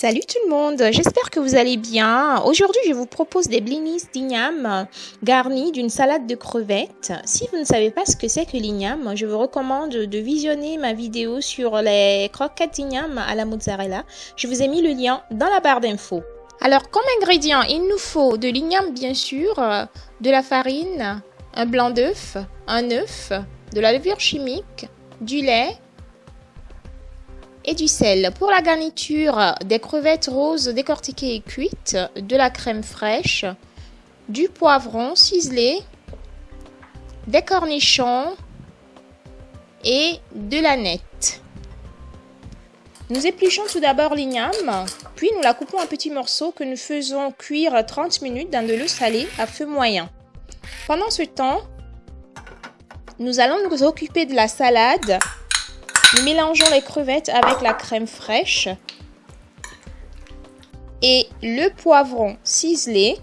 Salut tout le monde, j'espère que vous allez bien. Aujourd'hui, je vous propose des blinis d'igname garnis d'une salade de crevettes. Si vous ne savez pas ce que c'est que l'igname, je vous recommande de visionner ma vidéo sur les croquettes d'igname à la mozzarella. Je vous ai mis le lien dans la barre d'infos. Alors, comme ingrédients, il nous faut de l'igname bien sûr, de la farine, un blanc d'œuf, un œuf, de la levure chimique, du lait, et du sel. Pour la garniture, des crevettes roses décortiquées et cuites, de la crème fraîche, du poivron ciselé, des cornichons et de la nette. Nous épluchons tout d'abord l'igname, puis nous la coupons en petits morceaux que nous faisons cuire 30 minutes dans de l'eau salée à feu moyen. Pendant ce temps, nous allons nous occuper de la salade nous mélangeons les crevettes avec la crème fraîche et le poivron ciselé.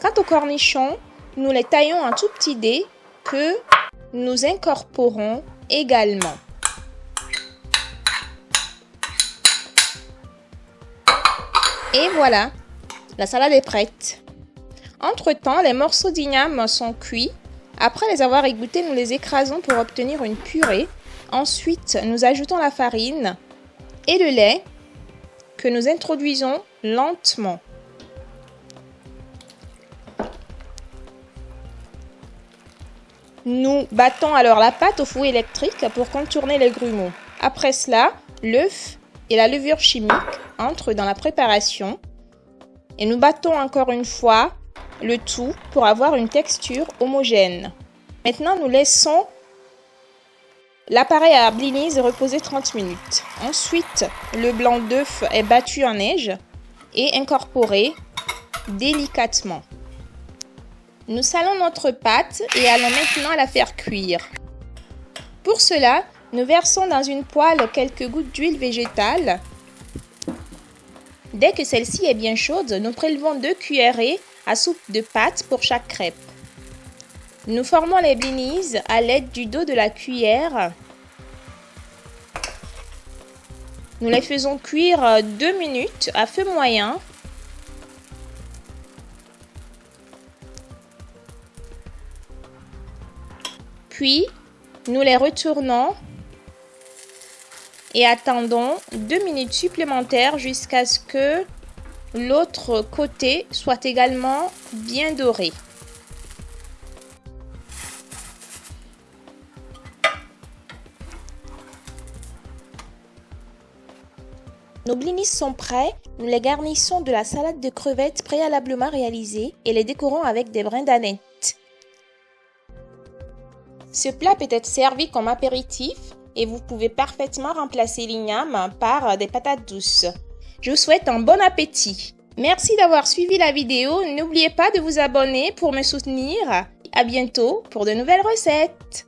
Quant aux cornichons, nous les taillons en tout petits dés que nous incorporons également. Et voilà, la salade est prête. Entre-temps, les morceaux d'igname sont cuits après les avoir égouttés, nous les écrasons pour obtenir une purée. Ensuite, nous ajoutons la farine et le lait que nous introduisons lentement. Nous battons alors la pâte au fouet électrique pour contourner les grumeaux. Après cela, l'œuf et la levure chimique entrent dans la préparation et nous battons encore une fois le tout pour avoir une texture homogène. Maintenant, nous laissons l'appareil à blinis reposer 30 minutes. Ensuite, le blanc d'œuf est battu en neige et incorporé délicatement. Nous salons notre pâte et allons maintenant la faire cuire. Pour cela, nous versons dans une poêle quelques gouttes d'huile végétale. Dès que celle-ci est bien chaude, nous prélevons deux cuillerées à soupe de pâte pour chaque crêpe. Nous formons les blinis à l'aide du dos de la cuillère. Nous les faisons cuire 2 minutes à feu moyen. Puis, nous les retournons et attendons 2 minutes supplémentaires jusqu'à ce que l'autre côté soit également bien doré. Nos blinis sont prêts, nous les garnissons de la salade de crevettes préalablement réalisée et les décorons avec des brins d'aneth. Ce plat peut être servi comme apéritif et vous pouvez parfaitement remplacer l'igname par des patates douces. Je vous souhaite un bon appétit. Merci d'avoir suivi la vidéo. N'oubliez pas de vous abonner pour me soutenir. À bientôt pour de nouvelles recettes.